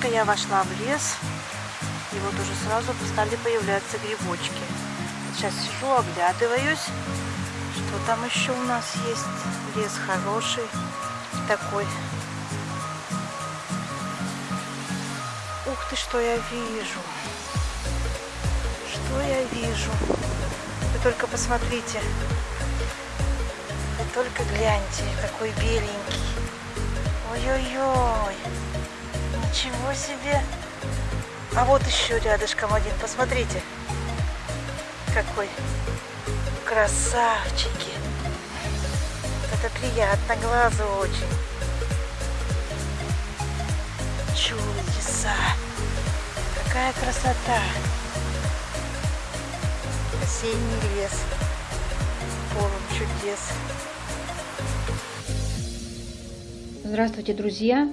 только я вошла в лес, и вот уже сразу стали появляться грибочки. Сейчас сижу, оглядываюсь, что там еще у нас есть. Лес хороший такой. Ух ты, что я вижу. Что я вижу. Вы только посмотрите. Вы только гляньте, какой беленький. Ой-ой-ой. Ничего себе. А вот еще рядышком один. Посмотрите. Какой. Красавчики. Это приятно глазу очень. Чудеса. Какая красота. Осенний лес. Полон чудес. Здравствуйте, друзья!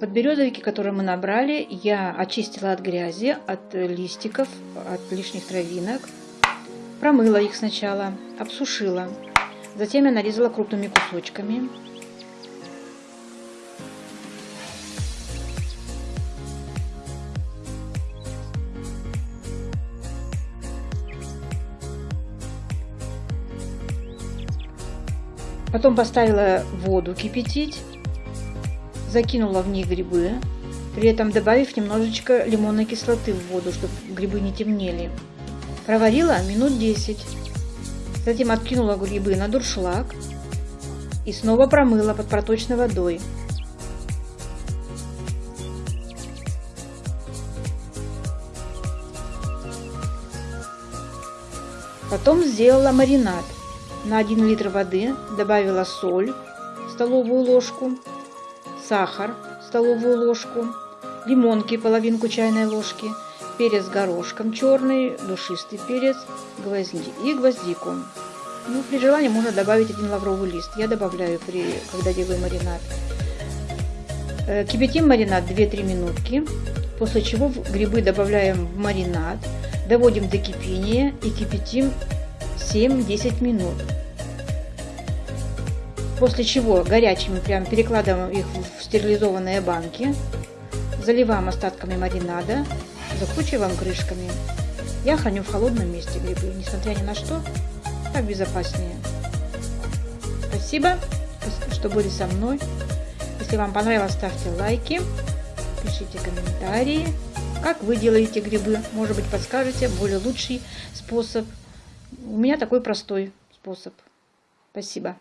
Подберезовики, которые мы набрали, я очистила от грязи, от листиков, от лишних травинок. Промыла их сначала, обсушила. Затем я нарезала крупными кусочками. Потом поставила воду кипятить, закинула в них грибы, при этом добавив немножечко лимонной кислоты в воду, чтобы грибы не темнели. Проварила минут 10. Затем откинула грибы на дуршлаг и снова промыла под проточной водой. Потом сделала маринад. На 1 литр воды добавила соль, столовую ложку, сахар, столовую ложку, лимонки, половинку чайной ложки, перец горошком черный, душистый перец гвозди и гвоздику. Ну, при желании можно добавить один лавровый лист. Я добавляю, при, когда делаю маринад. Э, кипятим маринад 2-3 минутки, после чего грибы добавляем в маринад, доводим до кипения и кипятим 7-10 минут. После чего горячими прям перекладываем их в стерилизованные банки, заливаем остатками маринада, закручиваем крышками. Я храню в холодном месте грибы, несмотря ни на что, так безопаснее. Спасибо, что были со мной. Если вам понравилось, ставьте лайки, пишите комментарии. Как вы делаете грибы? Может быть, подскажете более лучший способ. У меня такой простой способ. Спасибо.